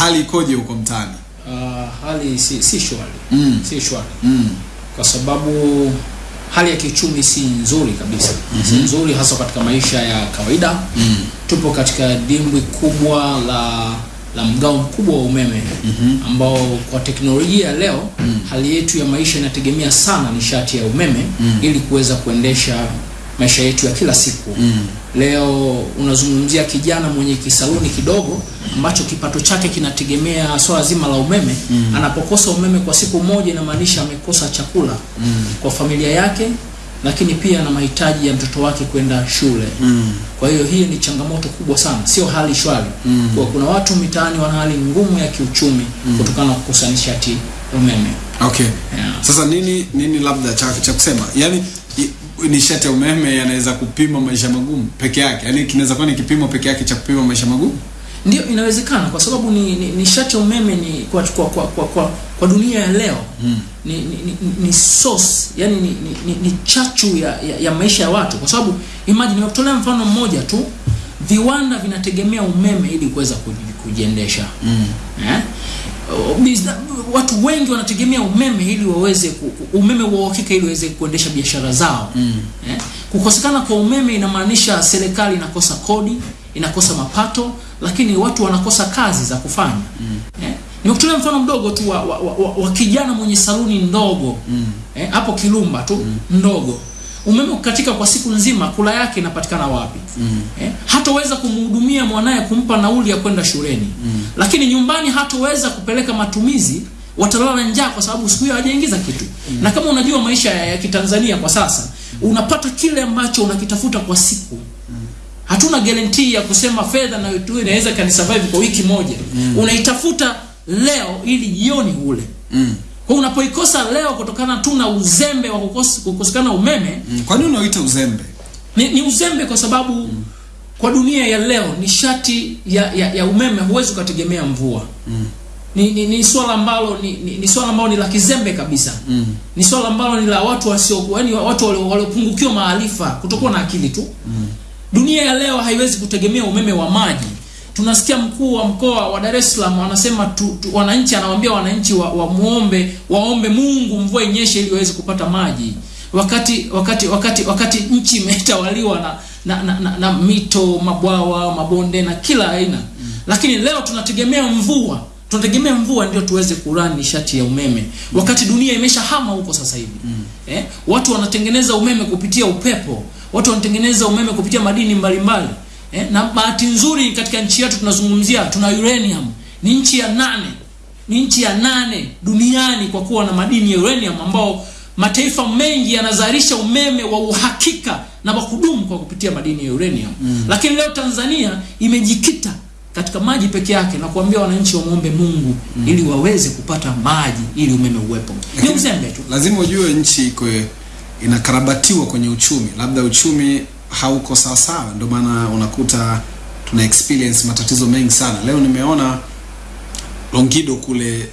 hali ikoje huko mtaani Uh, hali si, si shwari Mm. si shwari mm. kwa sababu hali ya kiuchumi si nzuri kabisa mm -hmm. si nzuri hasa katika maisha ya kawaida Mm. tupo katika dimbwi kubwa la la mgao mkubwa wa umeme mm -hmm. ambao kwa teknolojia ya leo hali yetu ya maisha inategemea sana nishati ya umeme mm. ili kuweza kuendesha maisha yetu ya kila siku Mm. leo unazungumzia kijana mwenye kisaluni kidogo ambacho kipato chake kinategemea swala zima la umeme mm. anapokosa umeme kwa siku moja inamaanisha amekosa chakula mm. kwa familia yake lakini pia na mahitaji ya mtoto wake kwenda shule Mm. kwa hiyo hii ni changamoto kubwa sana sio hali shwari Mm. kwa kuna watu mitaani wana hali ngumu ya kiuchumi mm. kutokana na kukosa nishati umeme okay yeah. sasa nini nini labda cha, cha kusema yaani nishati ya umeme yanaweza kupima maisha magumu peke yake yaani kinaweza kuwa ni kipimo peke yake cha kupima maisha magumu ndio inawezekana kwa sababu ni, ni, nishati ya umeme ni kwa, kwa, kwa, kwa, kwa, kwa dunia ya leo Mm. ni, ni, ni, ni source yani ni, ni, ni, ni chachu ya, ya, ya maisha ya watu kwa sababu imagine nimekutolea mfano mmoja tu viwanda vinategemea umeme ili kuweza kujiendesha mm. eh? Bizna- watu wengi wanategemea umeme ili waweze umeme wa uhakika ili waweze kuendesha biashara zao Mm. eh? kukosekana kwa umeme inamaanisha serikali inakosa kodi inakosa mapato lakini watu wanakosa kazi za kufanya mm. eh? nimekutolea mfano mdogo tu wa, wa, wa, wa, wa kijana mwenye saluni ndogo Mm. eh? hapo tu tu ndogo umeme ukatika kwa siku nzima kula yake inapatikana wapi Mm. eh? hatoweza kumhudumia mwanaye kumpa nauli ya kwenda shuleni mm. lakini nyumbani hatoweza kupeleka matumizi watalala na njaa kwa sababu siku hiyo hajaingiza kitu mm. na kama unajua maisha ya, ya kitanzania kwa sasa unapata kile ambacho unakitafuta kwa siku hatuna guarantee ya kusema fedha na inaweza kanisurvive kwa wiki moja mm. unaitafuta leo ili jioni ule Mm. Kwa unapoikosa leo kutokana tu na uzembe wa kukosekana umeme Mm. kwa nini unaoita uzembe ni, ni uzembe kwa sababu mm. kwa dunia ya leo nishati ya, ya, ya umeme huwezi ukategemea mvua Mm. ni, ni, ni swala ambalo ni, ni, ni swala ambalo ni la kizembe kabisa Mm. ni swala ambalo ni la watu wasio yani watu waliopungukiwa maarifa kutokuwa na akili tu mm. dunia ya leo haiwezi kutegemea umeme wa maji tunasikia mkuu wa mkoa wa Dar es Salaam anasema tu, tu, wananchi anawaambia wananchi wa, wa muombe waombe Mungu mvua inyeshe ili waweze kupata maji wakati wakati wakati wakati nchi imetawaliwa na na, na, na, na mito mabwawa mabonde na kila aina mm. lakini leo tunategemea mvua tunategemea mvua ndio tuweze kurani nishati ya umeme wakati dunia imeshahama huko sasa hivi mm. eh? watu wanatengeneza umeme kupitia upepo watu wanatengeneza umeme kupitia madini mbalimbali eh? na bahati nzuri katika nchi yetu tunazungumzia tuna uranium ni nchi ya nane ni nchi ya nane duniani kwa kuwa na madini ya uranium ambao mataifa mengi yanazalisha umeme wa uhakika na wa kudumu kwa kupitia madini ya uranium mm. lakini leo tanzania imejikita katika maji peke yake na kuambia wananchi wamwombe mungu mm. ili waweze kupata maji ili umeme uwepo ni mzembe tu lazima ujue nchi iko inakarabatiwa kwenye uchumi labda uchumi hauko sawasawa. Ndio maana unakuta tuna experience matatizo mengi sana. Leo nimeona longido kule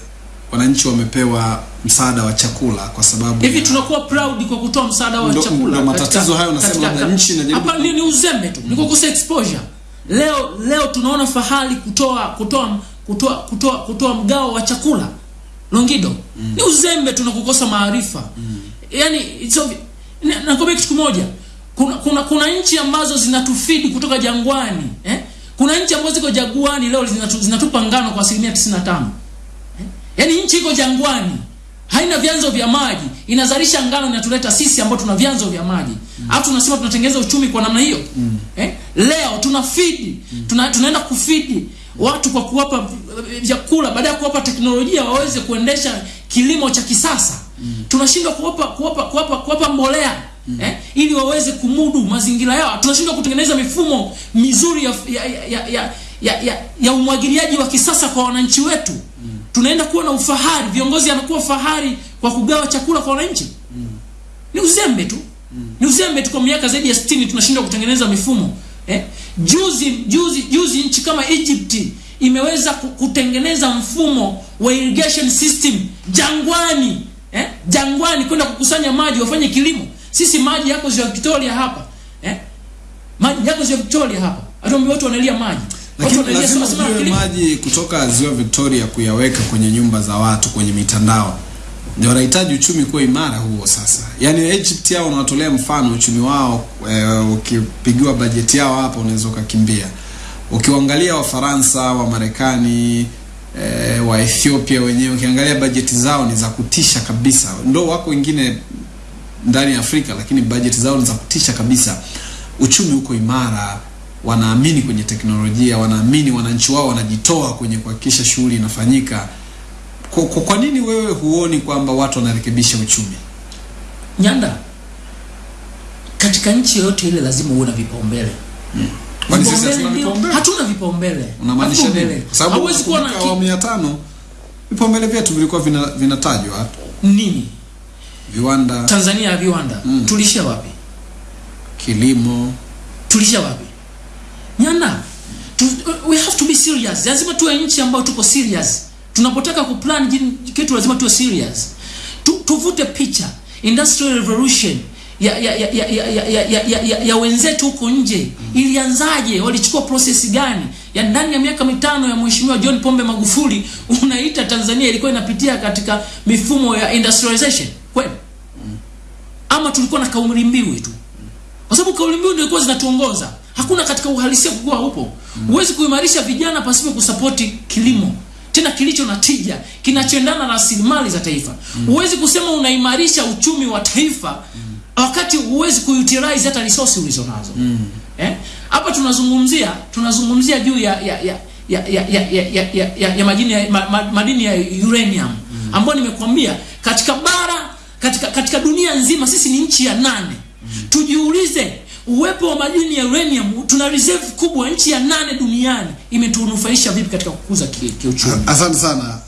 wananchi wamepewa msaada wa chakula kwa sababu hivi tunakuwa proud kwa kutoa msaada wa Ndo- chakula? ndo matatizo hayo nasema katika- labda nchi inajaribu hapa ni, uzembe tu ni kukosa exposure. Leo leo tunaona fahari kutoa kutoa kutoa kutoa kutoa mgao wa chakula. Longido mm. ni uzembe tu na kukosa maarifa. Mm. yani it's nakwambia kitu kimoja kuna, kuna kuna nchi ambazo zinatufidi kutoka jangwani eh? kuna nchi ambazo ziko jangwani leo zinatu, zinatupa ngano kwa asilimia 95 yaani nchi iko jangwani haina vyanzo vya maji inazalisha ngano inatuleta sisi ambao tuna vyanzo vya maji alafu tunasema tunatengeneza uchumi kwa namna hiyo mm. eh? leo tuna fidi tuna, tunaenda kufidi watu kwa kuwapa vyakula baada ya kuwapa teknolojia waweze kuendesha kilimo cha kisasa mm. tunashindwa kuwapa kuwapa kuwapa kuwapa mbolea mm. eh? ili waweze kumudu mazingira yao tunashindwa kutengeneza mifumo mizuri ya ya ya, ya, ya, ya, ya umwagiliaji wa kisasa kwa wananchi wetu mm. tunaenda kuwa na ufahari viongozi anakuwa fahari kwa kugawa chakula kwa wananchi mm. ni uzembe tu mm. ni uzembe tu kwa miaka zaidi ya 60 tunashindwa kutengeneza mifumo eh? juzi juzi juzi nchi kama Egypt imeweza kutengeneza mfumo wa irrigation system jangwani eh? jangwani kwenda kukusanya maji wafanye kilimo sisi maji yako ziwa Victoria hapa eh? maji yako ziwa Victoria hapa. Hatuambi watu wanalia maji. Lakini lazima maji kutoka ziwa Victoria kuyaweka kwenye nyumba za watu kwenye mitandao. Ndio wanahitaji uchumi kuwa imara huo sasa. Yaani Egypt yao unawatolea mfano uchumi wao e, ukipigiwa bajeti yao hapa unaweza ukakimbia. Ukiwaangalia wafaransa wa marekani e, wa ethiopia wenyewe ukiangalia bajeti zao ni za kutisha kabisa. Ndo wako wengine ndani ya afrika lakini bajeti zao ni za kutisha kabisa. Uchumi uko imara wanaamini kwenye teknolojia wanaamini wananchi wao wanajitoa kwenye kuhakikisha shughuli inafanyika. Kwa, kwa, kwa nini wewe huoni kwamba watu wanarekebisha uchumi? Nyanda katika nchi yoyote ile lazima uwe na vipaumbele. Kwani sisi hatuna vipaumbele? hatuna vipaumbele. Unamaanisha nini? kwa sababu hauwezi kuwa na unakumbuka ki- awamu ya tano vipaumbele vyetu vilikuwa vinatajwa. Vina, nini viwanda tanzania ya viwanda Mm. tulishia wapi kilimo tulishia wapi nyanda tu, we have to be serious lazima tuwe nchi ambayo tuko serious tunapotaka kuplan kitu lazima tuwe serious tu, tuvute picha industrial revolution ya ya ya ya ya, ya, ya, ya, ya, ya, wenzetu huko nje ilianzaje walichukua process gani ya ndani ya miaka mitano ya mheshimiwa John Pombe Magufuli unaita Tanzania ilikuwa inapitia katika mifumo ya industrialization kweli mm. ama tulikuwa na kauli mbiu tu kwa sababu kauli mbiu ndio ilikuwa zinatuongoza hakuna katika uhalisia kukuwa upo huwezi mm. kuimarisha vijana pasipo kusapoti kilimo tena kilicho na tija kinachoendana na rasilimali za taifa huwezi mm. kusema unaimarisha uchumi wa taifa mm. wakati huwezi kuutilize hata resource ulizonazo eh hapa tunazungumzia tunazungumzia juu ya ya ya ya ya ya ya, ya, ya, ya, ya madini ya, ma, ma, madini ya uranium ambayo nimekwambia katika bara katika katika dunia nzima sisi ni nchi ya nane mm. tujiulize uwepo wa madini ya uranium tuna reserve kubwa nchi ya nane duniani imetunufaisha vipi katika kukuza ki- kiuchumi asante sana